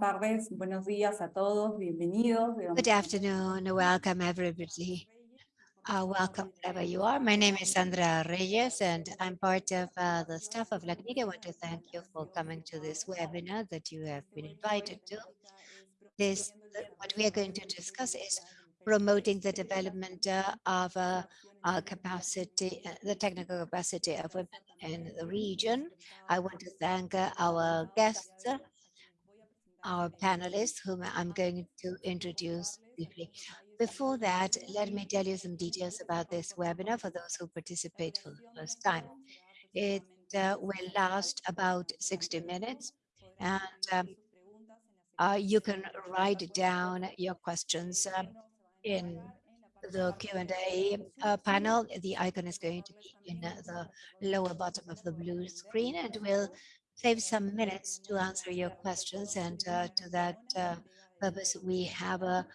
tardes, buenos días a todos, bienvenidos. Good afternoon, welcome everybody. Uh, welcome wherever you are. My name is Sandra Reyes and I'm part of uh, the staff of LACNIC. I want to thank you for coming to this webinar that you have been invited to. This, what we are going to discuss is promoting the development uh, of uh, capacity, uh, the technical capacity of women in the region. I want to thank uh, our guests, our panelists, whom I'm going to introduce briefly. Before that, let me tell you some details about this webinar for those who participate for the first time. It uh, will last about 60 minutes and um, uh, you can write down your questions um, in the Q&A uh, panel. The icon is going to be in the lower bottom of the blue screen and we'll save some minutes to answer your questions. And uh, to that uh, purpose, we have a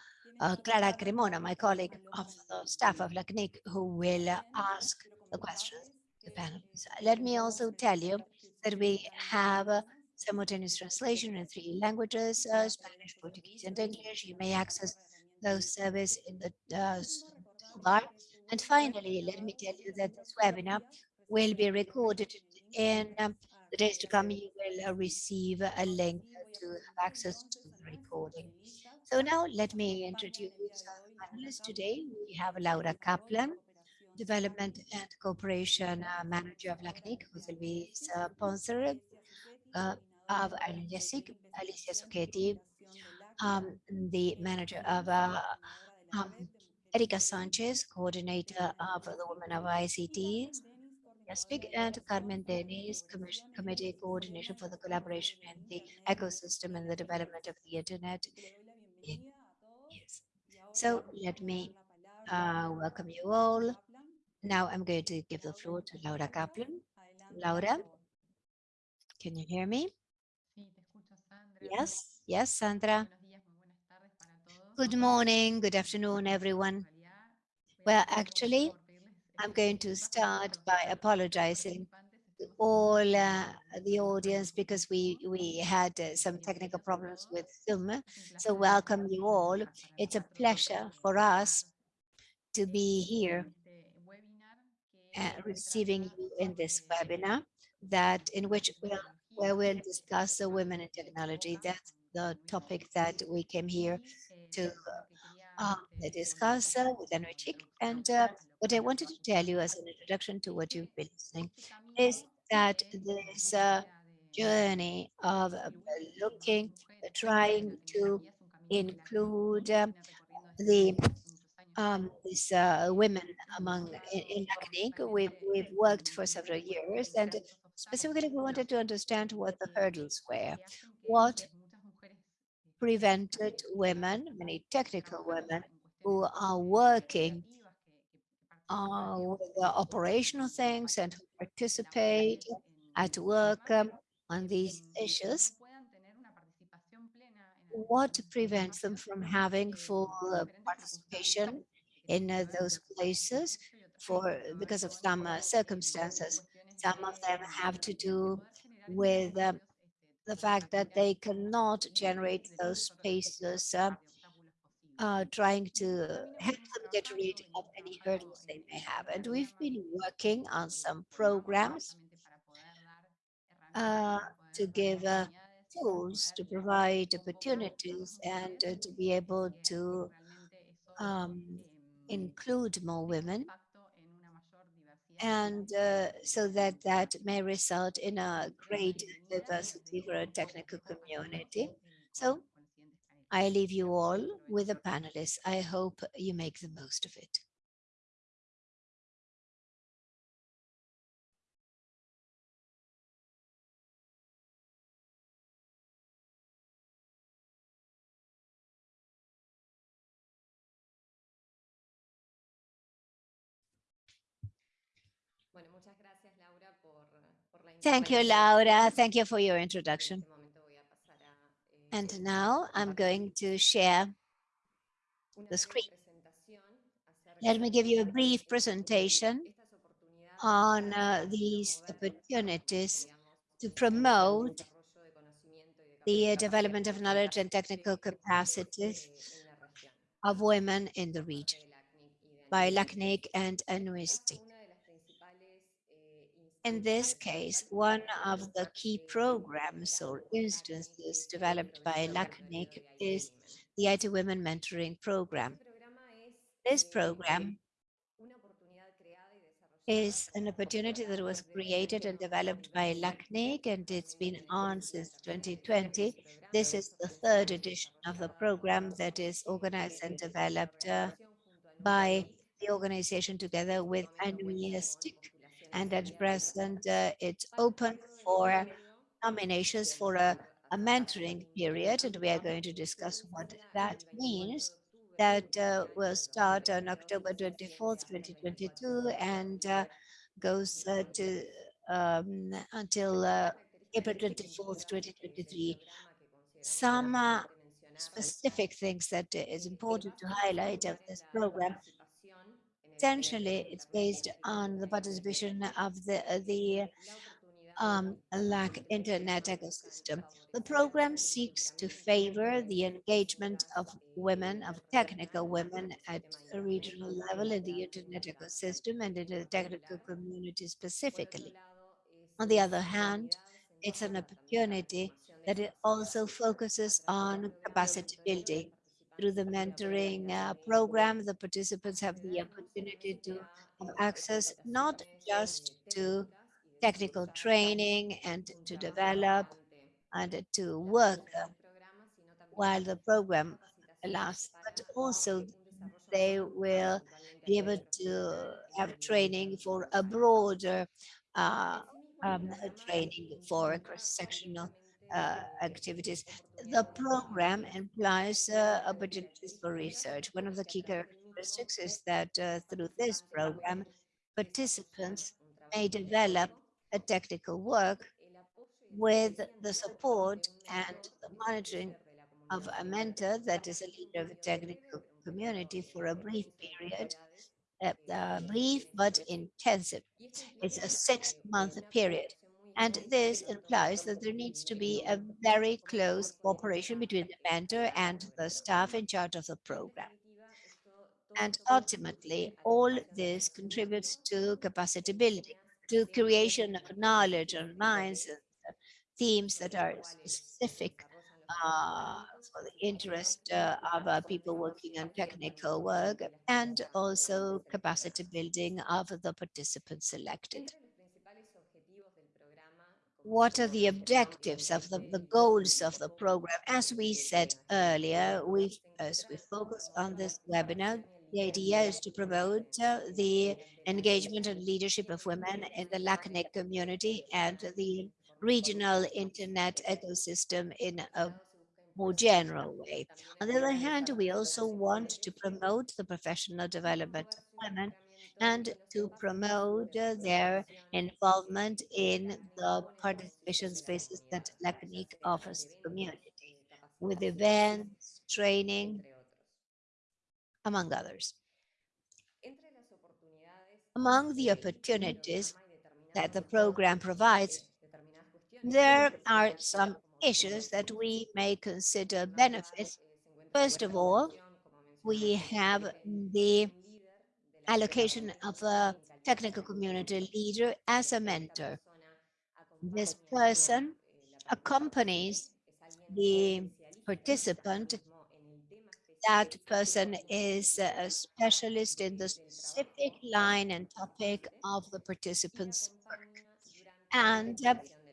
Clara Cremona, my colleague of the staff of LACNIC, who will ask the questions to panelists. Let me also tell you that we have simultaneous translation in three languages, uh, Spanish, Portuguese, and English. You may access those service in the uh, bar. And finally, let me tell you that this webinar will be recorded in um, the days to come. You will uh, receive a link to have access to the recording. So now let me introduce our panelists today. We have Laura Kaplan, Development and Cooperation uh, Manager of LACNIC, who will be sponsored uh, of Alicia Socchetti, um, the manager of uh, um, Erika Sanchez, coordinator of the Women of ICTs, Speak and Carmen Denis, committee coordinator for the collaboration in the ecosystem and the development of the internet. Yes. So let me uh, welcome you all. Now I'm going to give the floor to Laura Kaplan. Laura, can you hear me? Yes, yes, Sandra. Good morning, good afternoon, everyone. Well, actually, I'm going to start by apologizing to all uh, the audience because we, we had uh, some technical problems with Zoom. So welcome you all. It's a pleasure for us to be here uh, receiving you in this webinar that in which we'll where we'll discuss the women in technology. That's the topic that we came here to uh, discuss uh, with Enrique. And uh, what I wanted to tell you as an introduction to what you've been listening is that this uh, journey of uh, looking, trying to include um, the um, these uh, women among in, in academic. We've, we've worked for several years and Specifically, we wanted to understand what the hurdles were, what prevented women, many technical women, who are working uh, with the operational things and participate at work um, on these issues, what prevents them from having full uh, participation in uh, those places for because of some uh, circumstances? Some of them have to do with um, the fact that they cannot generate those spaces, uh, uh, trying to help them get rid of any hurdles they may have. And we've been working on some programs uh, to give uh, tools to provide opportunities and uh, to be able to um, include more women and uh, so that that may result in a great diversity for a technical community. So I leave you all with the panelists. I hope you make the most of it. Thank you, Laura. Thank you for your introduction. And now I'm going to share the screen. Let me give you a brief presentation on uh, these opportunities to promote the uh, development of knowledge and technical capacities of women in the region by LACNIC and UNISTIC. In this case, one of the key programs or instances developed by LACNIC is the IT Women Mentoring Program. This program is an opportunity that was created and developed by LACNIC and it's been on since 2020. This is the third edition of the program that is organized and developed uh, by the organization together with UNISTIC and at present uh, it's open for nominations for a, a, mentoring period and we are going to discuss what that means. That uh, will start on October 24th 2022 and uh, goes uh, to um, until uh, April 24th 2023 some uh, specific things that is important to highlight of this program essentially it's based on the participation of the the um, internet ecosystem. The program seeks to favor the engagement of women, of technical women at a regional level in the internet ecosystem and in the technical community specifically. On the other hand, it's an opportunity that it also focuses on capacity building through the mentoring uh, program, the participants have the opportunity to have access not just to technical training and to develop and to work uh, while the program lasts, but also they will be able to have training for a broader uh, um, training for cross-sectional uh, activities. The program implies uh, opportunities for research. One of the key characteristics is that uh, through this program, participants may develop a technical work with the support and the monitoring of a mentor that is a leader of a technical community for a brief period, uh, brief but intensive. It's a six-month period. And this implies that there needs to be a very close cooperation between the mentor and the staff in charge of the program. And ultimately, all this contributes to capacity building, to creation of knowledge and minds and themes that are specific uh, for the interest uh, of uh, people working on technical work and also capacity building of the participants selected what are the objectives of the, the goals of the program? As we said earlier, we as we focus on this webinar, the idea is to promote uh, the engagement and leadership of women in the LACNIC community and the regional internet ecosystem in a more general way. On the other hand, we also want to promote the professional development of women and to promote their involvement in the participation spaces that LACNIC offers the community with events, training, among others. Among the opportunities that the program provides, there are some issues that we may consider benefits. First of all, we have the allocation of a technical community leader as a mentor. This person accompanies the participant. That person is a specialist in the specific line and topic of the participant's work and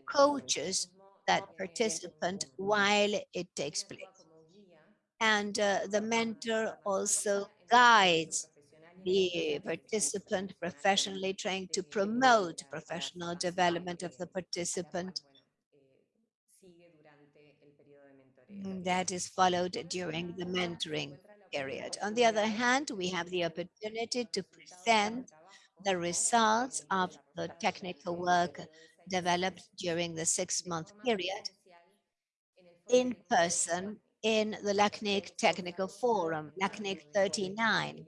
coaches that participant while it takes place. And uh, the mentor also guides the participant professionally trying to promote professional development of the participant that is followed during the mentoring period. On the other hand, we have the opportunity to present the results of the technical work developed during the six-month period in person in the LACNIC Technical Forum, LACNIC 39,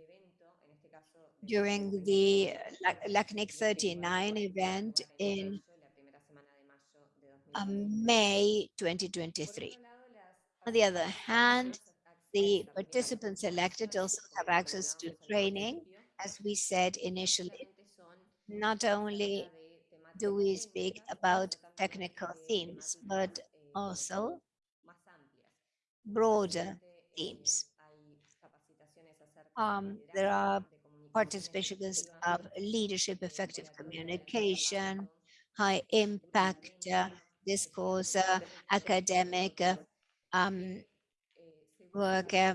during the LACNIC 39 event in um, May 2023. On the other hand, the participants selected also have access to training, as we said initially. Not only do we speak about technical themes, but also broader themes. Um, there are participations of leadership, effective communication, high impact uh, discourse, uh, academic uh, um, work. uh,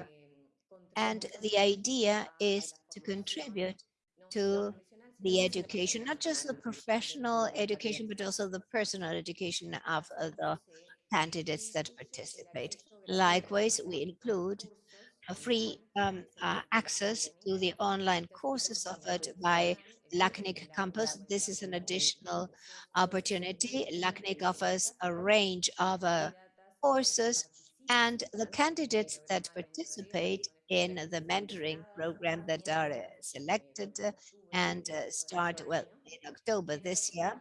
and the idea is to contribute to the education, not just the professional education, but also the personal education of the candidates that participate. Likewise, we include free um, uh, access to the online courses offered by LACNIC campus. This is an additional opportunity. LACNIC offers a range of uh, courses and the candidates that participate in the mentoring program that are uh, selected and uh, start, well, in October this year,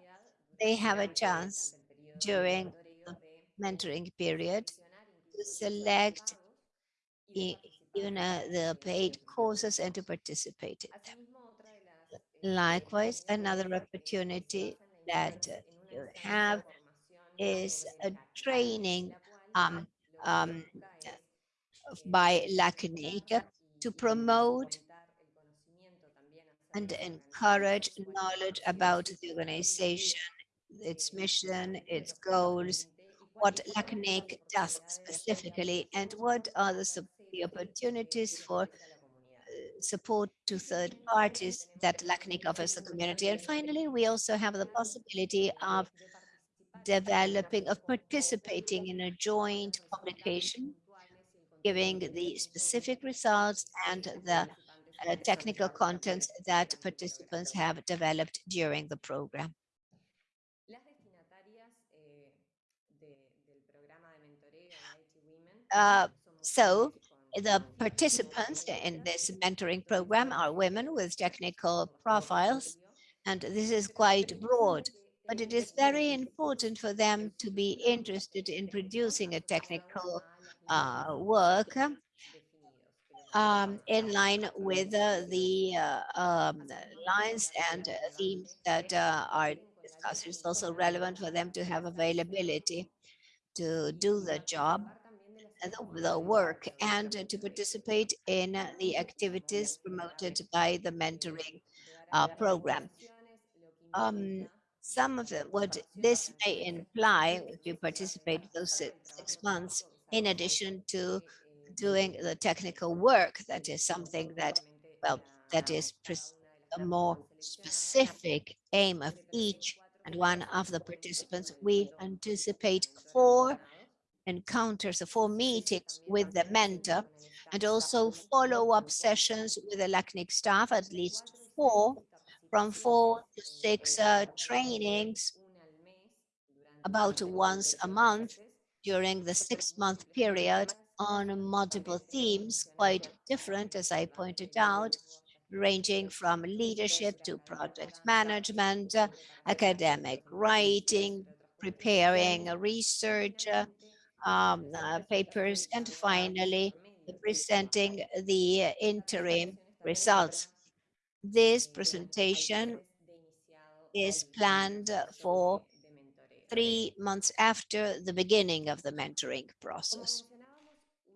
they have a chance during the mentoring period to select you know, the paid courses and to participate in them. Likewise, another opportunity that you have is a training um, um, by LACNIC to promote and encourage knowledge about the organization, its mission, its goals, what LACNIC does specifically, and what are the, the opportunities for uh, support to third parties that LACNIC offers the community. And finally, we also have the possibility of developing, of participating in a joint publication, giving the specific results and the uh, technical contents that participants have developed during the program. Uh, so the participants in this mentoring program are women with technical profiles, and this is quite broad, but it is very important for them to be interested in producing a technical uh, work um, in line with uh, the uh, um, lines and themes that uh, are discussed. It's also relevant for them to have availability to do the job the, the work and to participate in the activities promoted by the mentoring uh, program. Um, some of them, what this may imply if you participate those six, six months, in addition to doing the technical work, that is something that, well, that is a more specific aim of each and one of the participants. We anticipate four encounters, four meetings with the mentor, and also follow-up sessions with the LACNIC staff, at least four, from four to six uh, trainings about once a month during the six-month period on multiple themes, quite different, as I pointed out, ranging from leadership to project management, uh, academic writing, preparing research, uh, um, uh, papers, and finally presenting the interim results. This presentation is planned for three months after the beginning of the mentoring process.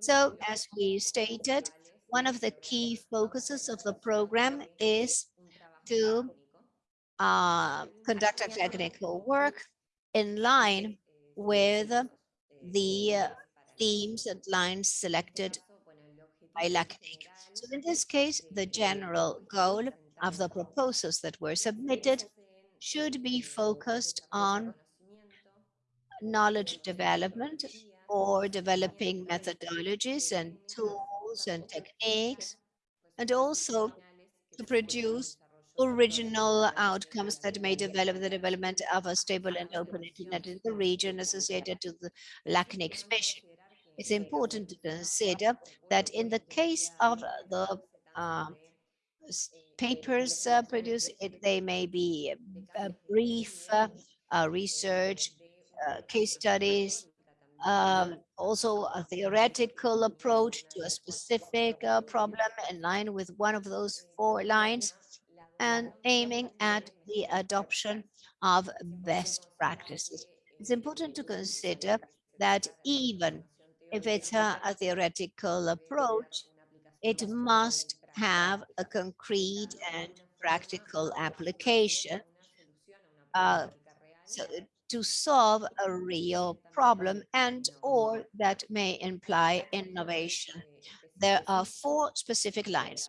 So as we stated, one of the key focuses of the program is to uh, conduct a technical work in line with the themes and lines selected by LACNIC. So in this case, the general goal of the proposals that were submitted should be focused on knowledge development or developing methodologies and tools and techniques, and also to produce original outcomes that may develop the development of a stable and open internet in the region associated to the LACNIC mission. It's important to consider that in the case of the uh, papers uh, produced, it, they may be a, a brief uh, research uh, case studies, um, also a theoretical approach to a specific uh, problem in line with one of those four lines and aiming at the adoption of best practices. It's important to consider that even if it's a, a theoretical approach, it must have a concrete and practical application uh, so to solve a real problem and or that may imply innovation. There are four specific lines.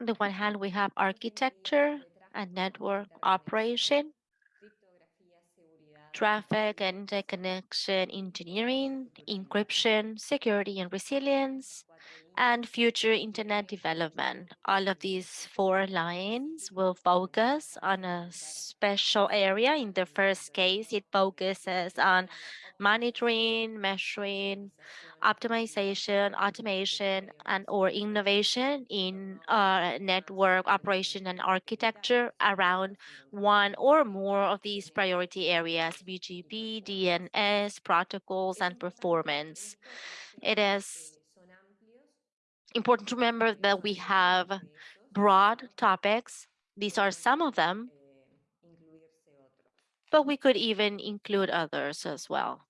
On the one hand, we have architecture and network operation, traffic and interconnection engineering, encryption, security and resilience, and future internet development. All of these four lines will focus on a special area. In the first case, it focuses on monitoring, measuring, optimization, automation, and or innovation in uh, network operation and architecture around one or more of these priority areas, BGP, DNS, protocols, and performance. It is important to remember that we have broad topics. These are some of them, but we could even include others as well.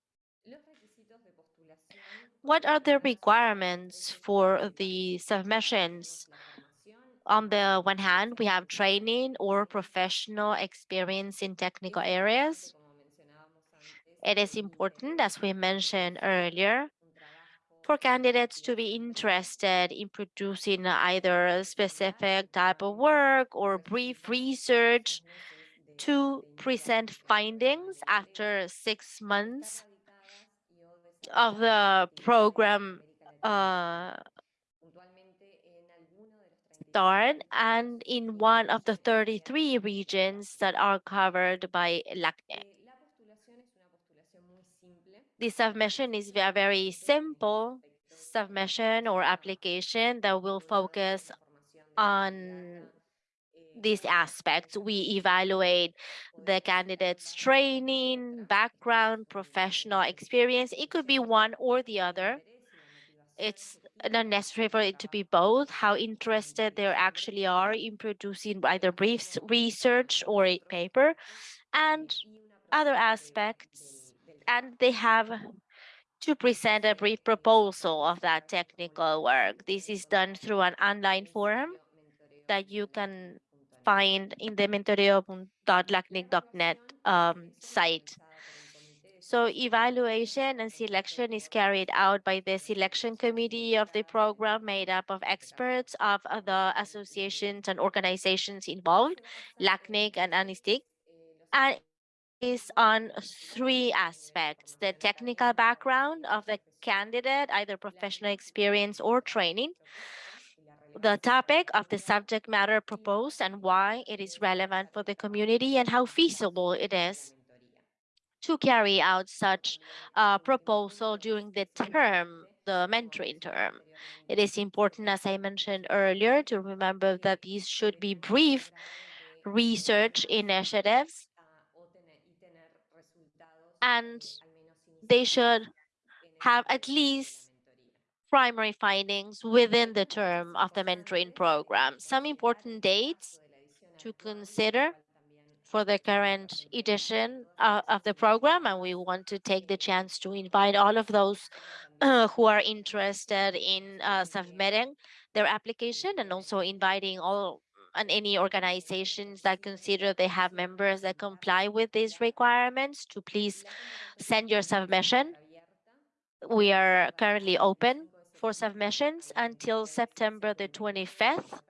What are the requirements for the submissions? On the one hand, we have training or professional experience in technical areas. It is important, as we mentioned earlier, for candidates to be interested in producing either a specific type of work or brief research to present findings after six months of the program uh, start and in one of the 33 regions that are covered by LACNIC. The submission is very simple submission or application that will focus on these aspects. We evaluate the candidate's training, background, professional experience. It could be one or the other. It's not necessary for it to be both, how interested they actually are in producing either brief research or a paper and other aspects and they have to present a brief proposal of that technical work. This is done through an online forum that you can find in the mentoreo.lacnic.net um, site. So evaluation and selection is carried out by the selection committee of the program made up of experts of the associations and organizations involved, LACNIC and ANISTIC. And is on three aspects, the technical background of the candidate, either professional experience or training, the topic of the subject matter proposed and why it is relevant for the community and how feasible it is to carry out such a proposal during the term, the mentoring term. It is important, as I mentioned earlier, to remember that these should be brief research initiatives and they should have at least primary findings within the term of the mentoring program. Some important dates to consider for the current edition uh, of the program, and we want to take the chance to invite all of those uh, who are interested in uh, submitting their application and also inviting all and any organizations that consider they have members that comply with these requirements to please send your submission. We are currently open for submissions until September the 25th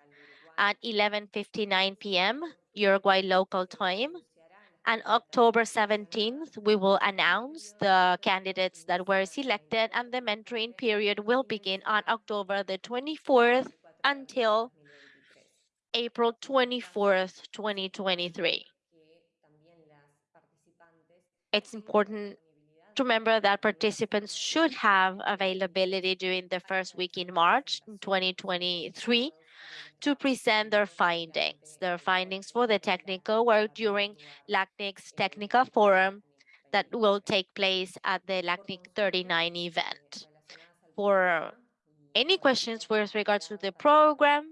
at 11.59 p.m. Uruguay local time. And October 17th, we will announce the candidates that were selected and the mentoring period will begin on October the 24th until April 24th, 2023. It's important to remember that participants should have availability during the first week in March 2023 to present their findings, their findings for the technical work during LACNIC's technical forum that will take place at the LACNIC 39 event. For any questions with regards to the program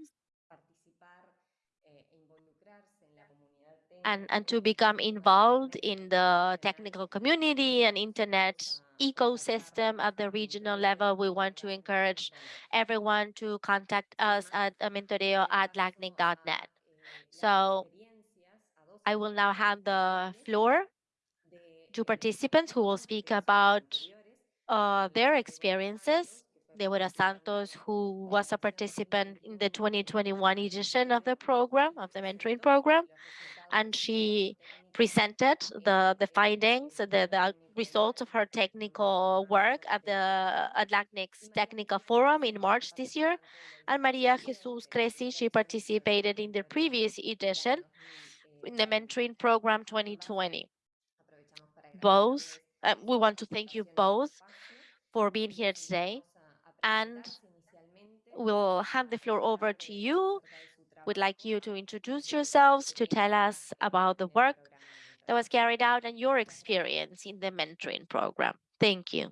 and, and to become involved in the technical community and internet ecosystem at the regional level, we want to encourage everyone to contact us at mentoreo at lacnic.net. So I will now hand the floor to participants who will speak about uh, their experiences. Deborah Santos, who was a participant in the 2021 edition of the program, of the mentoring program, and she presented the, the findings, the, the results of her technical work at the at LACNIC's Technical Forum in March this year. And Maria Jesus Cresi, she participated in the previous edition in the mentoring program 2020. Both, uh, we want to thank you both for being here today. And we'll hand the floor over to you We'd like you to introduce yourselves, to tell us about the work that was carried out and your experience in the mentoring program. Thank you.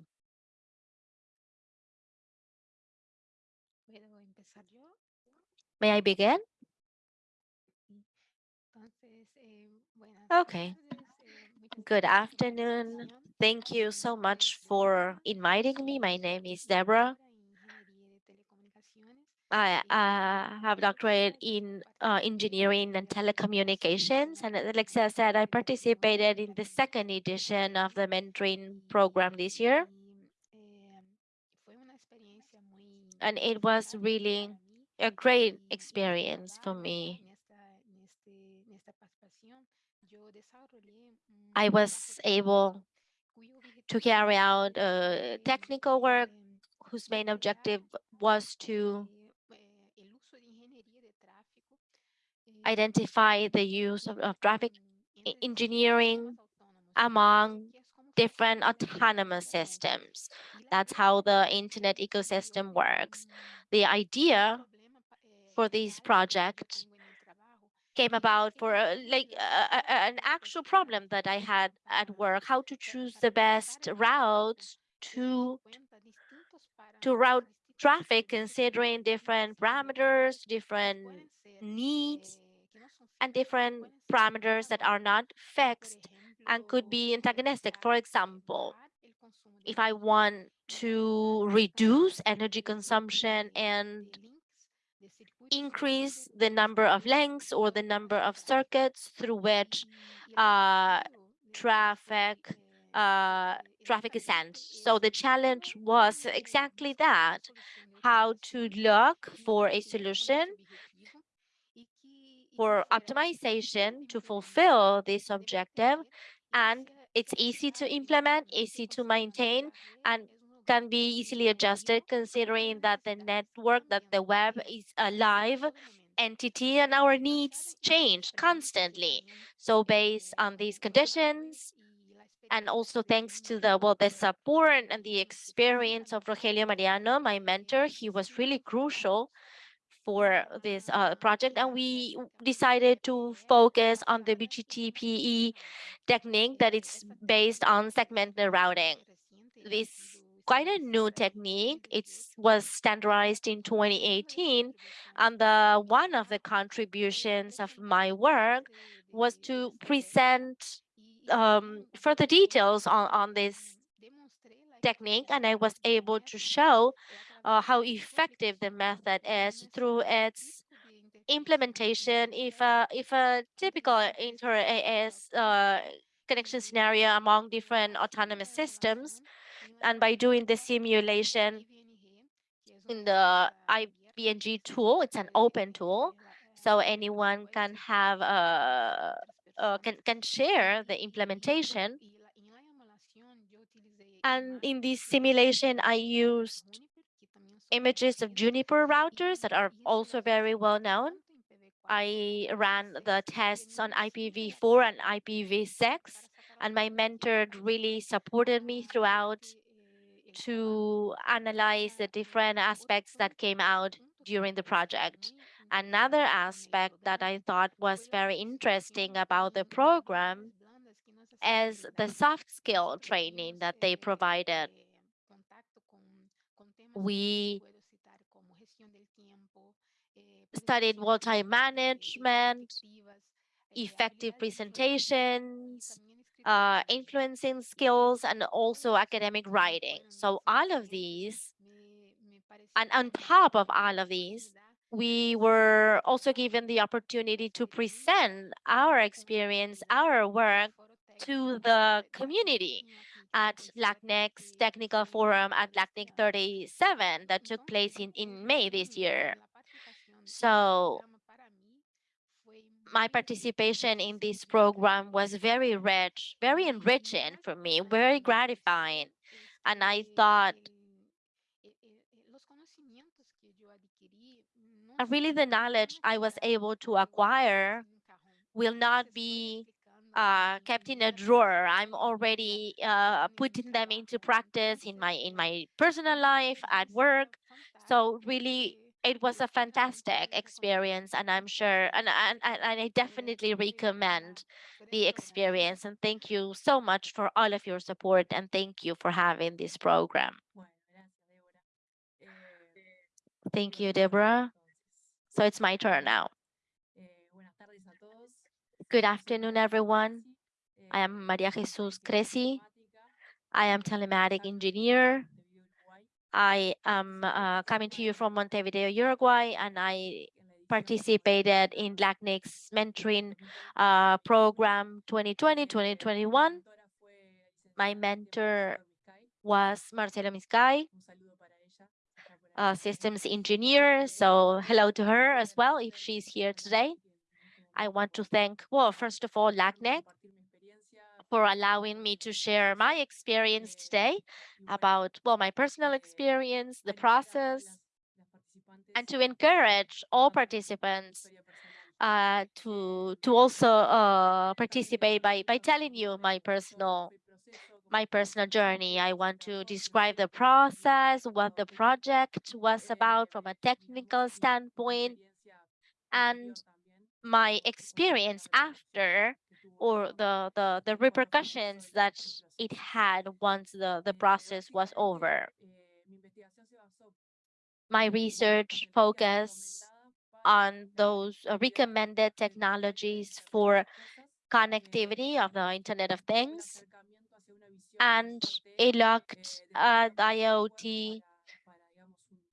May I begin? Okay. Good afternoon. Thank you so much for inviting me. My name is Deborah. I uh, have doctorate in uh, engineering and telecommunications. And as Alexia said, I participated in the second edition of the mentoring program this year. And it was really a great experience for me. I was able to carry out uh, technical work whose main objective was to identify the use of, of traffic engineering among different autonomous systems. That's how the internet ecosystem works. The idea for this project came about for uh, like uh, an actual problem that I had at work, how to choose the best routes to to route traffic considering different parameters, different needs and different parameters that are not fixed and could be antagonistic. For example, if I want to reduce energy consumption and increase the number of links or the number of circuits through which uh, traffic uh, traffic is sent. So the challenge was exactly that, how to look for a solution for optimization to fulfill this objective and it's easy to implement, easy to maintain, and can be easily adjusted considering that the network, that the web is a live entity and our needs change constantly. So based on these conditions, and also thanks to the well the support and the experience of Rogelio Mariano, my mentor, he was really crucial for this uh, project and we decided to focus on the BGP-EPE technique that is based on segmented routing. This quite a new technique. It was standardized in 2018 and the one of the contributions of my work was to present um, further details on, on this technique and I was able to show uh, how effective the method is through its implementation. If a if a typical inter AS uh, connection scenario among different autonomous systems and by doing the simulation in the EVE-NG tool it's an open tool so anyone can have a uh, uh, can can share the implementation. And in this simulation I used images of Juniper routers that are also very well known. I ran the tests on IPv4 and IPv6, and my mentor really supported me throughout to analyze the different aspects that came out during the project. Another aspect that I thought was very interesting about the program is the soft skill training that they provided. We studied time management, effective presentations, uh, influencing skills, and also academic writing. So all of these, and on top of all of these, we were also given the opportunity to present our experience, our work to the community at LACNIC's technical forum at LACNIC 37 that took place in, in May this year. So my participation in this program was very rich, very enriching for me, very gratifying. And I thought really the knowledge I was able to acquire will not be uh, kept in a drawer. I'm already uh, putting them into practice in my in my personal life, at work. So really, it was a fantastic experience, and I'm sure, and and, and I definitely recommend the experience. And thank you so much for all of your support, and thank you for having this program. Thank you, Deborah. So it's my turn now. Good afternoon, everyone. I am Maria Jesus Cresi. I am telematic engineer. I am uh, coming to you from Montevideo, Uruguay, and I participated in LACNIC's mentoring uh, program 2020-2021. My mentor was Marcela Miscay, a systems engineer. So hello to her as well, if she's here today. I want to thank, well, first of all, LACNIC for allowing me to share my experience today about, well, my personal experience, the process, and to encourage all participants uh, to to also uh, participate by by telling you my personal my personal journey. I want to describe the process, what the project was about from a technical standpoint, and my experience after or the, the, the repercussions that it had once the, the process was over. My research focused on those uh, recommended technologies for connectivity of the Internet of Things, and it looked at IoT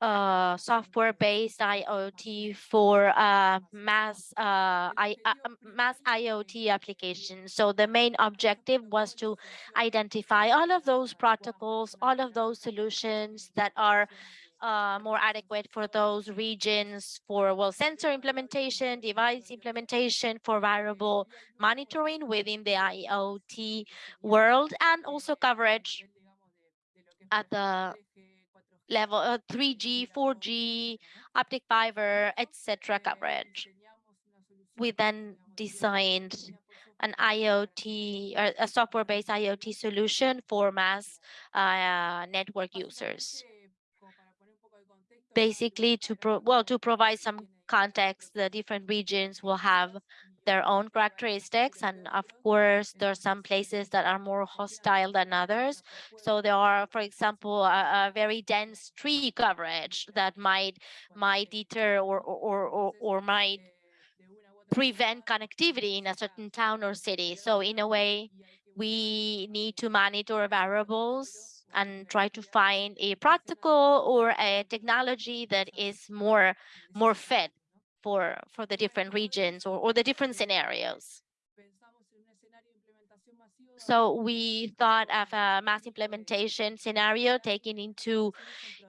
uh, software-based IoT for uh, mass uh, I, uh, mass IoT applications. So the main objective was to identify all of those protocols, all of those solutions that are uh, more adequate for those regions for well sensor implementation, device implementation, for variable monitoring within the IoT world, and also coverage at the level uh, 3G, 4G, optic fiber, etc. coverage. We then designed an IoT or a software-based IoT solution for mass uh, network users. Basically, to well to provide some context, the different regions will have their own characteristics. And of course, there are some places that are more hostile than others. So there are, for example, a, a very dense tree coverage that might might deter or or or, or might prevent connectivity in a certain town or city. So in a way, we need to monitor variables and try to find a practical or a technology that is more more fit for, for the different regions or, or the different scenarios. So we thought of a mass implementation scenario taking into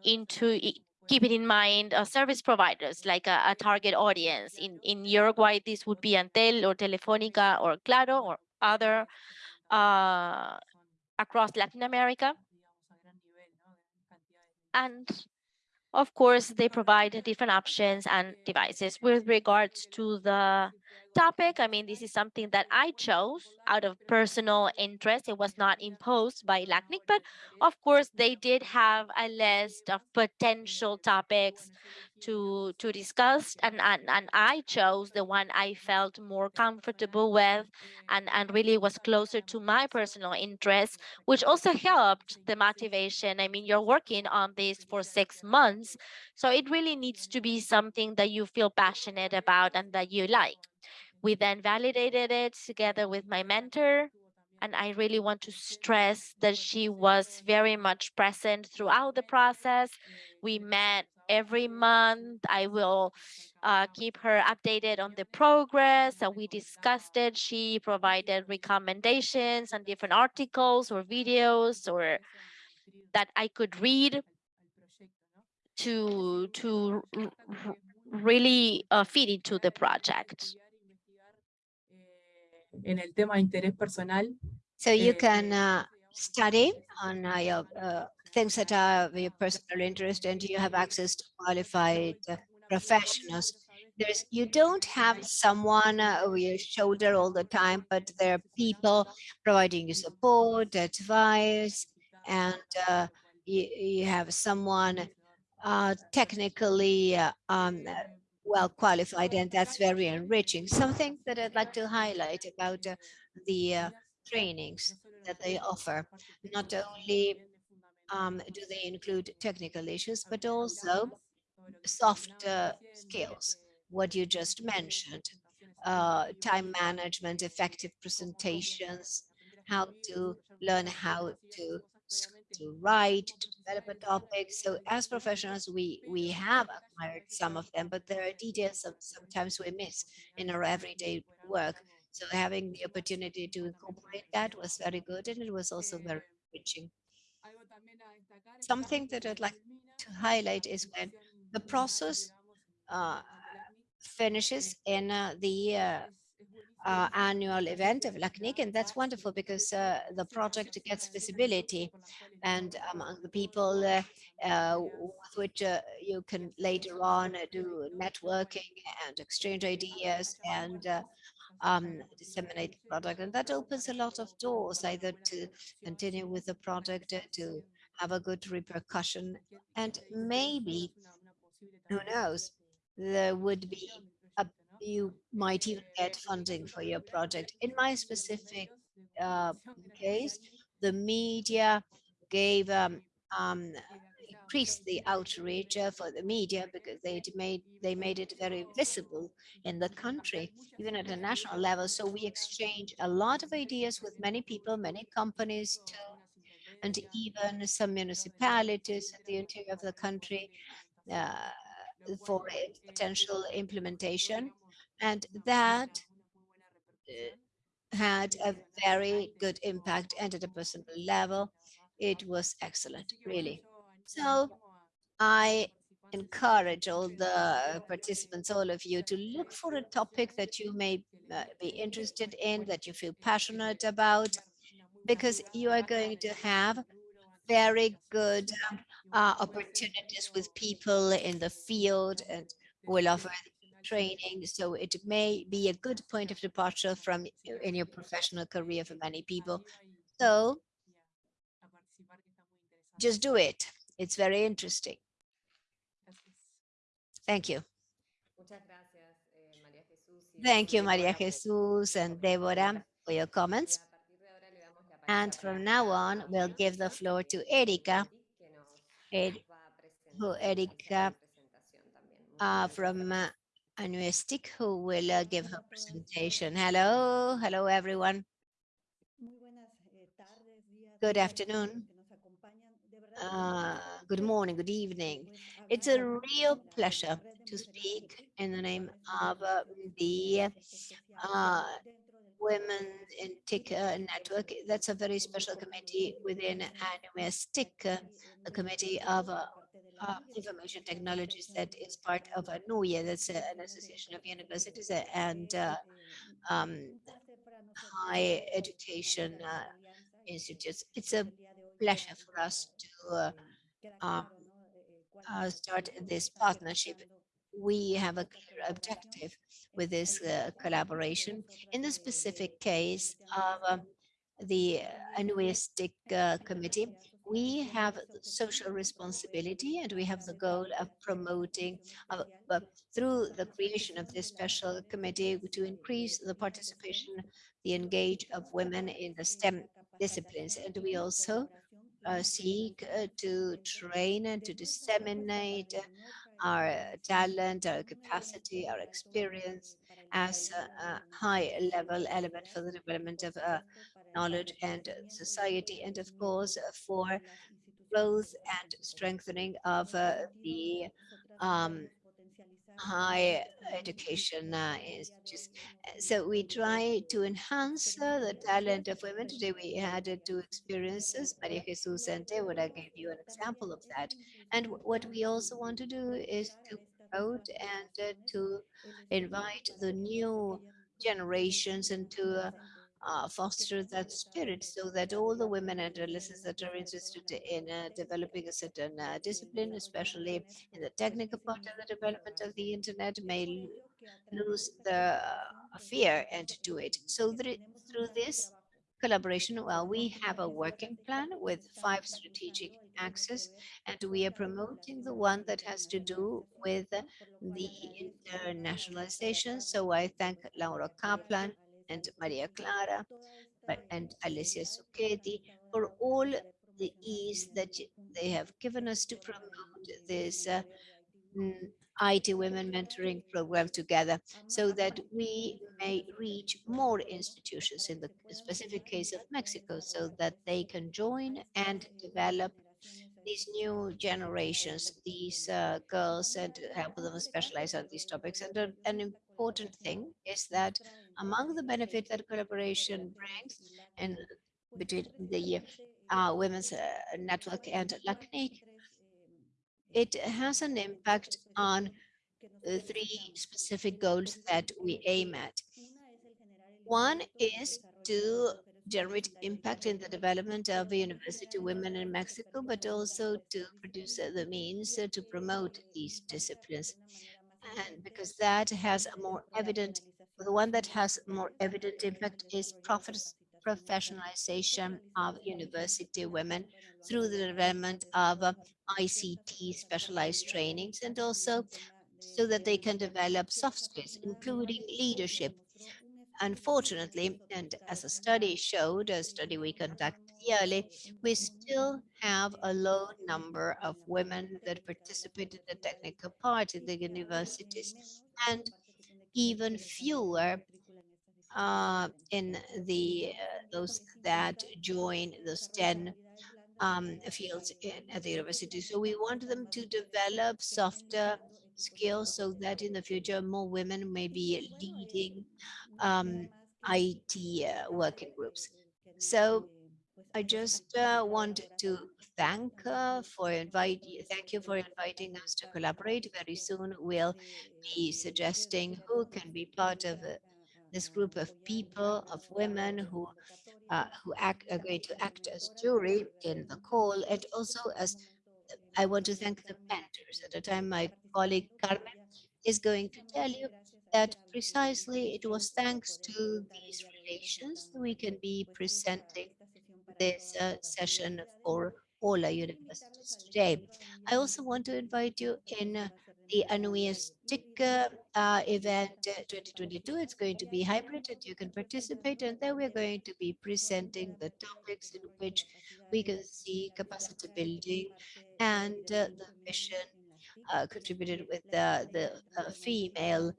into keeping in mind uh, service providers like a, a, target audience. In in Uruguay, this would be Antel or Telefonica or Claro or other uh, across Latin America. And of course, they provide different options and devices. With regards to the topic. I mean, this is something that I chose out of personal interest. It was not imposed by LACNIC, but of course they did have a list of potential topics to to discuss and, and and I chose the one I felt more comfortable with and and really was closer to my personal interests which also helped the motivation I mean you're working on this for six months so it really needs to be something that you feel passionate about and that you like we then validated it together with my mentor and I really want to stress that she was very much present throughout the process. We met every month. I will uh, keep her updated on the progress and we discussed it. She provided recommendations on different articles or videos or that I could read to to really uh, feed into the project. En el tema de interés personal, So you Eh, can uh, study on uh, your uh, things that are of your personal interest and you have access to qualified uh, professionals. There's, you don't have someone uh, over your shoulder all the time, but there are people providing you support, advice, and uh, you, you have someone uh, technically uh, um, uh, well qualified, and that's very enriching. Something that I'd like to highlight about uh, the uh, trainings that they offer. Not only um, do they include technical issues, but also soft uh, skills, what you just mentioned, uh, time management, effective presentations, how to learn how to to write, to develop a topic. So as professionals, we we have acquired some of them, but there are details that sometimes we miss in our everyday work. So having the opportunity to incorporate that was very good, and it was also very enriching. Something that I'd like to highlight is when the process uh, finishes in uh, the uh, uh, annual event of LACNIC, and that's wonderful because uh, the project gets visibility and among the people uh, uh, with which uh, you can later on uh, do networking and exchange ideas and um, disseminate the product. And that opens a lot of doors either to continue with the project, to have a good repercussion, and maybe, who knows, there would be you might even get funding for your project. In my specific uh, case, the media gave um, um, increased the outreach for the media because they made they made it very visible in the country, even at a national level. So we exchange a lot of ideas with many people, many companies too, and even some municipalities in the interior of the country uh, for potential implementation. And that uh, had a very good impact and at a personal level. It was excellent, really. So I encourage all the participants, all of you, to look for a topic that you may uh, be interested in, that you feel passionate about, because you are going to have very good uh, opportunities with people in the field and will offer training. So it may be a good point of departure from in your professional career for many people. So just do it. It's very interesting. Thank you. Thank you, Maria Jesus and Deborah, for your comments. And from now on, we'll give the floor to Erika, Ed- who Erika uh, from uh, ANUIES-TIC, who will uh, give her presentation. Hello, hello, everyone. Good afternoon. Uh, good morning, good evening. It's a real pleasure to speak in the name of uh, the uh, Women in TIC uh, network. That's a very special committee within ANUIES-TIC, uh, the Committee of uh, uh, Information Technologies that is part of ANUIES, that's uh, an association of universities uh, and uh, um, high education uh, institutes. It's a pleasure for us to uh, um, uh, start this partnership we have a clear objective with this uh, collaboration. In the specific case of um, the ANUIES-TIC uh, Committee, we have social responsibility and we have the goal of promoting uh, uh, through the creation of this special committee to increase the participation, the engage of women in the STEM disciplines. And we also uh, seek uh, to train and to disseminate our talent, our capacity, our experience as a, a high level element for the development of uh, knowledge and society, and of course for growth and strengthening of uh, the um, high education uh, institutes. So we try to enhance uh, the talent of women. Today we had uh, two experiences, Maria Jesus and what I gave you an example of that. And what we also want to do is to promote and uh, to invite the new generations and to uh, foster that spirit so that all the women and adolescents that are interested in uh, developing a certain uh, discipline, especially in the technical part of the development of the internet, may lose the uh, fear and do it. So through this collaboration, well, we have a working plan with five strategic axes, and we are promoting the one that has to do with the internationalization. So I thank Laura Kaplan and Maria Clara and Alessia Zucchetti for all the ease that they have given us to promote this uh, mm, IT Women Mentoring Program together so that we may reach more institutions in the specific case of Mexico so that they can join and develop these new generations, these uh, girls, and help them specialize on these topics. And an important thing is that among the benefits that collaboration brings and between the uh, women's uh, network and LACNIC, it has an impact on three specific goals that we aim at. One is to generate impact in the development of university women in Mexico, but also to produce the means to promote these disciplines. And because that has a more evident, the one that has more evident impact is professionalization of university women through the development of uh, ICT specialized trainings and also so that they can develop soft skills, including leadership, Unfortunately, and as a study showed, a study we conduct yearly, we still have a low number of women that participate in the technical part in the universities. And even fewer uh, in the uh, those that join those 10 um, fields in, at the university. So we want them to develop softer skills so that in the future more women may be leading um, IT uh, working groups. So I just uh, want to thank uh, for invite thank you for inviting us to collaborate. Very soon we'll be suggesting who can be part of uh, this group of people, of women who uh, who act, are going to act as jury in the call, and also as I want to thank the mentors. At the time, my colleague Carmen is going to tell you that precisely it was thanks to these relations we can be presenting this uh, session for all our universities today. I also want to invite you in uh, the ANUIES-TIC uh, event uh, 2022. It's going to be hybrid and you can participate and then we're going to be presenting the topics in which we can see capacity building and uh, the mission uh, contributed with the, the uh, female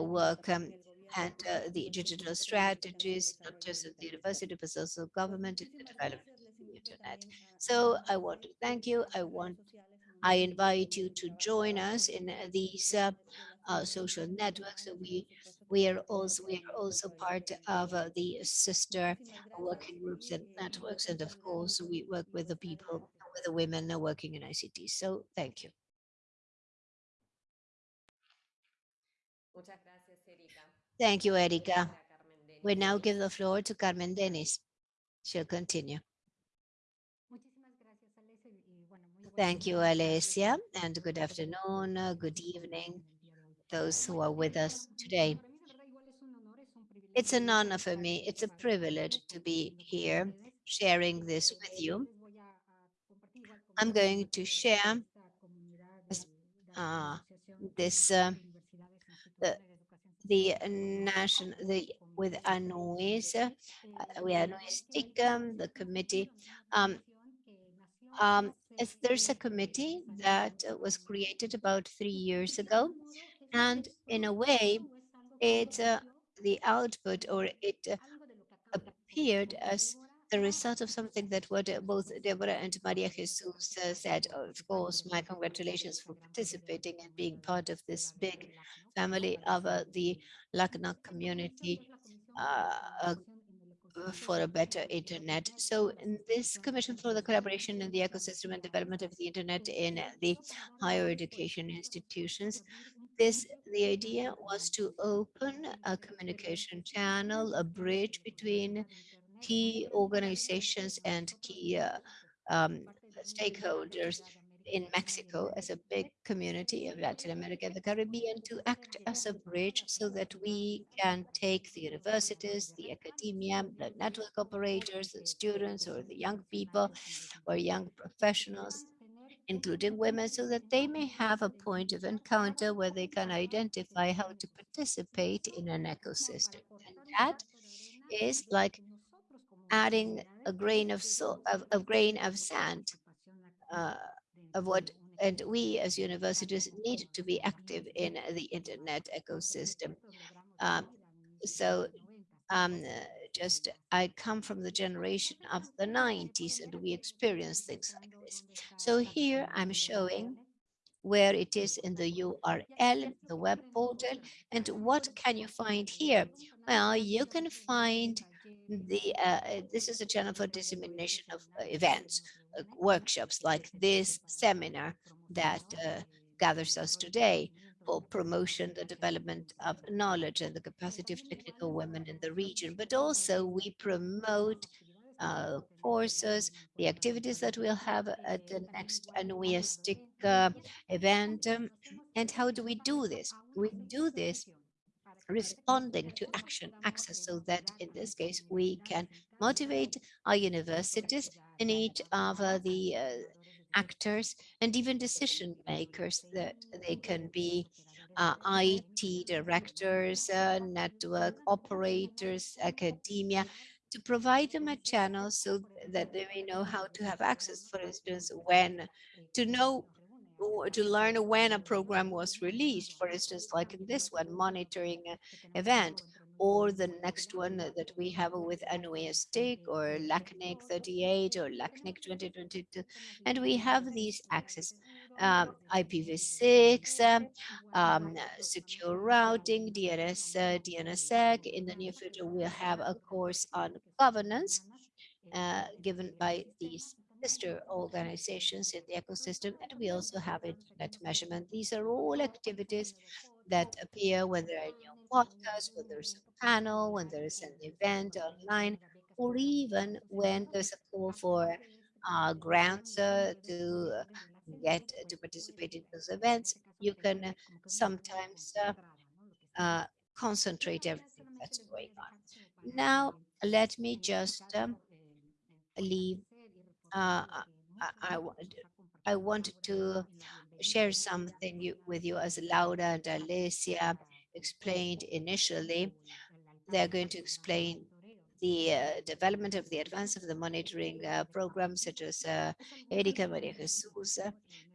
work um, and uh, the digital strategies, not just at the university, but also government in the development of the internet. So I want to thank you. I want, I invite you to join us in these uh, uh, social networks. We we are also we are also part of uh, the sister working groups and networks, and of course we work with the people, with the women working in ICT. So thank you. Thank you, Erika. We now give the floor to Carmen Denis. She'll continue. Thank you, Alessia, and good afternoon, uh, good evening, those who are with us today. It's an honor for me, it's a privilege to be here sharing this with you. I'm going to share uh, this uh, the the national the with ANUIES, uh, we ANUIS TICUM, the committee. Um, um, there's a committee that was created about three years ago, and in a way, it's uh, the output or it uh, appeared as the result of something that what both Deborah and Maria Jesus uh, said. Of course, my congratulations for participating and being part of this big family of uh, the LACNOG community uh, for a better internet. So in this Commission for the Collaboration in the Ecosystem and Development of the Internet in the higher education institutions, this the idea was to open a communication channel, a bridge between key organizations and key uh, um, stakeholders in Mexico as a big community of Latin America and the Caribbean to act as a bridge so that we can take the universities, the academia, the network operators, the students or the young people or young professionals, including women, so that they may have a point of encounter where they can identify how to participate in an ecosystem. And that is like adding a grain of, so, of, of grain of sand uh, of what and we as universities need to be active in the internet ecosystem. Um, so um, just I come from the generation of the 90s and we experience things like this. So here I'm showing where it is in the URL, the web portal, and what can you find here? Well, you can find the uh, this is a channel for dissemination of uh, events, uh, workshops like this seminar that uh, gathers us today for promotion, the development of knowledge and the capacity of technical women in the region, but also we promote uh, courses, the activities that we'll have at the next ANUIES-TIC uh, event. Um, and how do we do this? We do this responding to action access so that in this case we can motivate our universities in each of uh, the uh, actors and even decision makers that they can be uh, IT directors, uh, network operators, academia, to provide them a channel so that they may know how to have access, for instance, when to know to learn when a program was released, for instance, like in this one, monitoring event, or the next one that we have with ANUIES-TIC or LACNIC 38 or LACNIC 2022. And we have these access, um, IPv6, um, um, secure routing, DNS, uh, DNSSEC. In the near future, we'll have a course on governance uh, given by these sister organizations in the ecosystem, and we also have internet measurement. These are all activities that appear when there are new podcasts, when there's a panel, when there's an event online, or even when there's a call for uh, grants uh, to get to participate in those events. You can sometimes uh, uh, concentrate everything that's going on. Now, let me just um, leave uh, I, I, I wanted to share something with you as Laura and Alessia explained initially. They're going to explain the uh, development of the advance of the monitoring uh, programs such as uh, Erika Maria Jesus.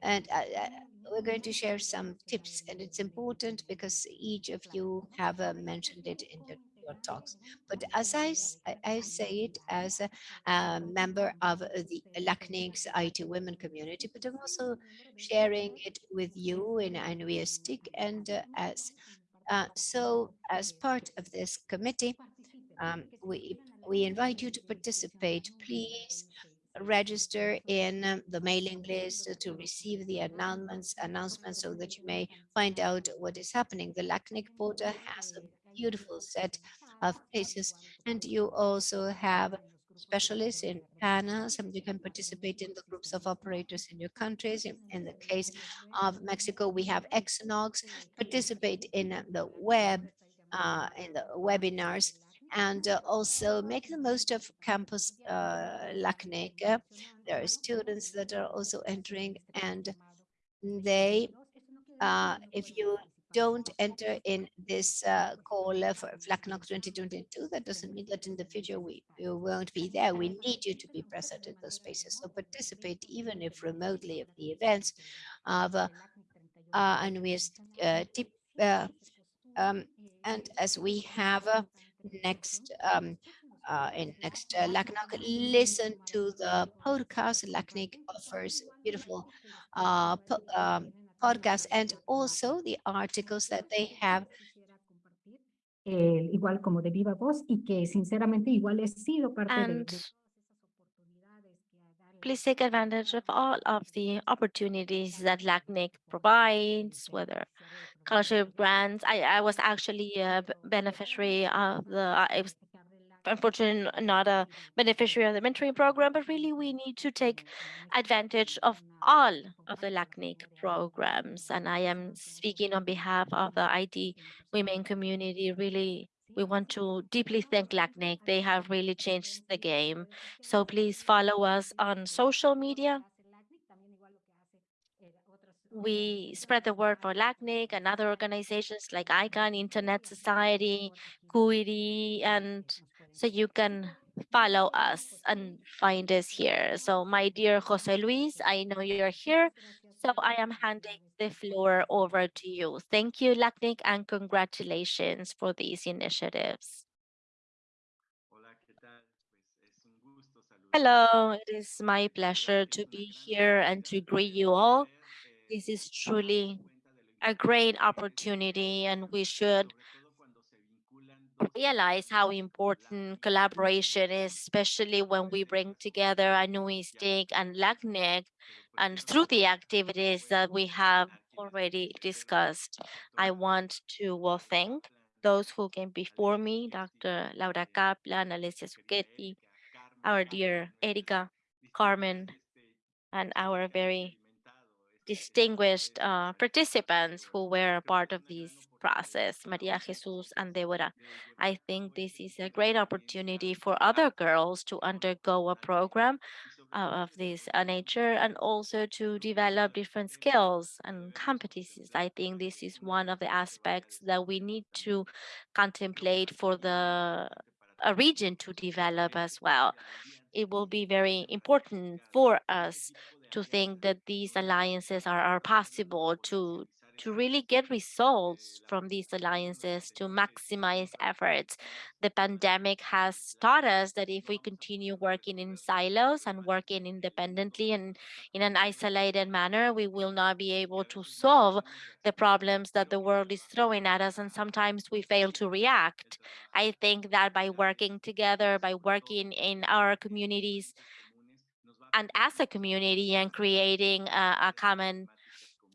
And uh, uh, we're going to share some tips and it's important because each of you have uh, mentioned it in the your talks. But as I, I say it as a, a member of the LACNIC's IT women community, but I'm also sharing it with you in ANUIES-TIC and uh, as uh, so as part of this committee, um, we we invite you to participate. Please register in um, the mailing list to receive the announcements announcements so that you may find out what is happening. The LACNIC portal has beautiful set of places. And you also have specialists in panels and you can participate in the groups of operators in your countries. In, in the case of Mexico, we have Exonox, participate in the web, uh, in the webinars and uh, also make the most of campus uh, LACNIC. There are students that are also entering and they, uh, if you don't enter in this uh, call for FLACNOC 2022, that doesn't mean that in the future we, we won't be there. We need you to be present in those spaces. So participate, even if remotely, of the events of, uh, uh, and we uh, uh, um, and as we have uh, next um, uh, in next uh, listen to the podcast. LACNIC offers beautiful uh, um, podcasts and also the articles that they have. Eh, igual como de viva voz y que sinceramente igual he sido parte And de please take advantage of all of the opportunities that LACNIC provides, whether scholarship grants. I, I was actually a beneficiary of the, I was unfortunately not a beneficiary of the mentoring program, but really we need to take advantage of all of the LACNIC programs. And I am speaking on behalf of the IT women community. Really, we want to deeply thank LACNIC. They have really changed the game. So please follow us on social media. We spread the word for LACNIC and other organizations like ICANN, Internet Society, CUIRI, and so you can follow us and find us here. So my dear Jose Luis, I know you're here, so I am handing the floor over to you. Thank you, LACNIC, and congratulations for these initiatives. Hello, it is my pleasure to be here and to greet you all. This is truly a great opportunity and we should realize how important collaboration is, especially when we bring together ANUIES-TIC and LACNIC and through the activities that we have already discussed. I want to well, thank those who came before me, Dr. Laura Kaplan, Alessia Zucchetti, our dear Erika, Carmen, and our very distinguished uh, participants who were a part of this process, Maria Jesus and Deborah. I think this is a great opportunity for other girls to undergo a program uh, of this uh, nature and also to develop different skills and competencies. I think this is one of the aspects that we need to contemplate for the a region to develop as well. It will be very important for us to think that these alliances are, are possible to to really get results from these alliances to maximize efforts. The pandemic has taught us that if we continue working in silos and working independently and in an isolated manner, we will not be able to solve the problems that the world is throwing at us. And sometimes we fail to react. I think that by working together, by working in our communities, and as a community and creating a, a common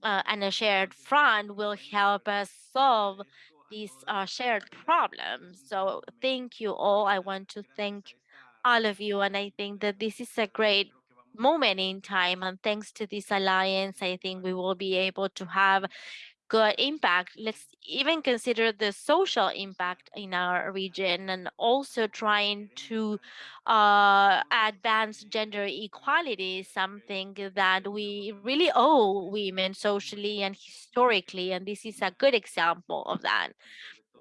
uh, and a shared front will help us solve these uh, shared problems. So thank you all. I want to thank all of you. And I think that this is a great moment in time. And thanks to this alliance, I think we will be able to have good impact. Let's even consider the social impact in our region and also trying to uh, advance gender equality, something that we really owe women socially and historically. And this is a good example of that.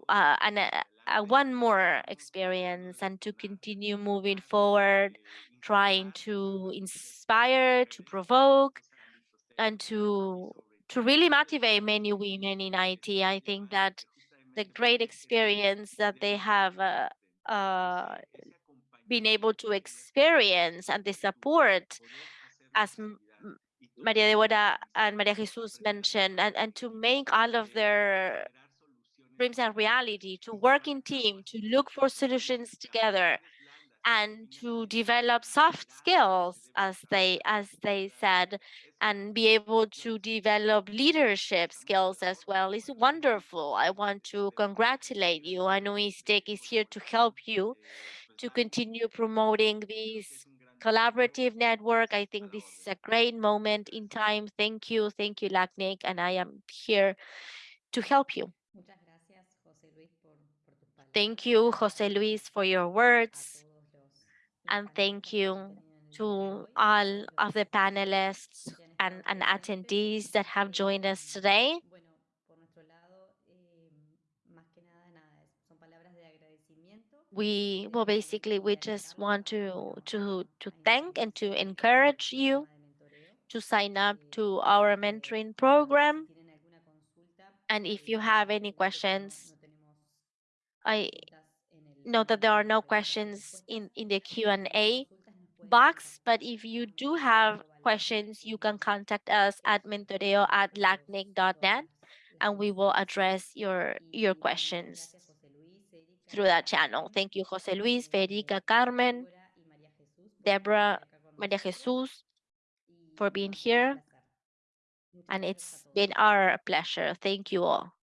Uh, and uh, uh, one more experience and to continue moving forward, trying to inspire, to provoke, and to to really motivate many women in IT. I think that the great experience that they have uh, uh, been able to experience and the support as Maria Deborah and Maria Jesus mentioned, and, and to make all of their dreams a reality, to work in team, to look for solutions together, and to develop soft skills as they as they said and be able to develop leadership skills as well is wonderful i want to congratulate you i know Istek is here to help you to continue promoting this collaborative network. I think this is a great moment in time. Thank you, thank you, LACNIC, and I am here to help you. Muchas gracias, José Luis, por, por tus palabras. Thank you, Jose Luis, for your words, todos los- los and thank you to all of the panelists and, and attendees that have joined us today. We, well, basically, we just want to, to, to thank and to encourage you to sign up to our mentoring program. And if you have any questions, I know that there are no questions in, in the Q&A box, but if you do have questions, you can contact us at mentoreo at lacnic.net and we will address your, your questions through that channel. Thank you, Jose Luis, Federica, Carmen, Deborah, Maria. Jesus, for being here. and it's been our pleasure. Thank you all.